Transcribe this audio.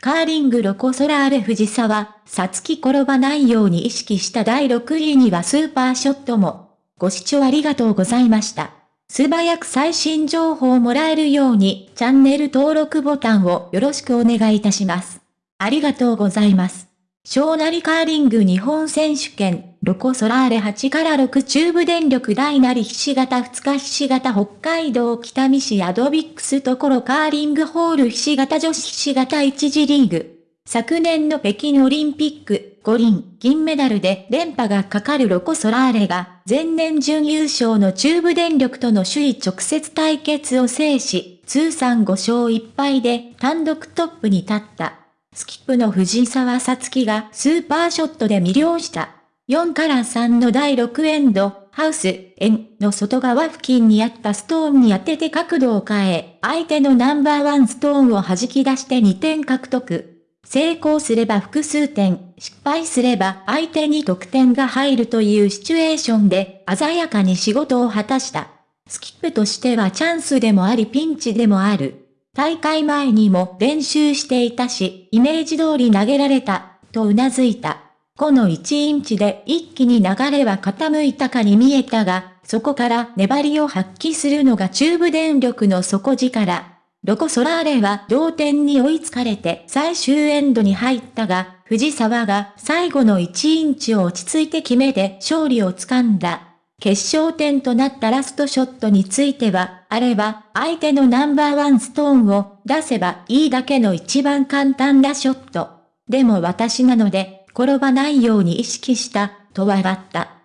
カーリングロコソラーレ藤沢、さつき転ばないように意識した第6位にはスーパーショットも。ご視聴ありがとうございました。素早く最新情報をもらえるように、チャンネル登録ボタンをよろしくお願いいたします。ありがとうございます。小なりカーリング日本選手権、ロコソラーレ8から6中部電力大なりひし形2日ひし形北海道北見市アドビックスところカーリングホールひし形女子ひし形1次リーグ。昨年の北京オリンピック、五輪、銀メダルで連覇がかかるロコ・ソラーレが、前年準優勝の中部電力との首位直接対決を制し、通算5勝1敗で単独トップに立った。スキップの藤沢さつきがスーパーショットで魅了した。4から3の第6エンド、ハウス、円の外側付近にあったストーンに当てて角度を変え、相手のナンバーワンストーンを弾き出して2点獲得。成功すれば複数点、失敗すれば相手に得点が入るというシチュエーションで鮮やかに仕事を果たした。スキップとしてはチャンスでもありピンチでもある。大会前にも練習していたし、イメージ通り投げられた、と頷いた。この1インチで一気に流れは傾いたかに見えたが、そこから粘りを発揮するのが中部電力の底力。ロコ・ソラーレは同点に追いつかれて最終エンドに入ったが、藤沢が最後の1インチを落ち着いて決めて勝利をつかんだ。決勝点となったラストショットについては、あれは相手のナンバーワンストーンを出せばいいだけの一番簡単なショット。でも私なので、転ばないように意識した、と笑った。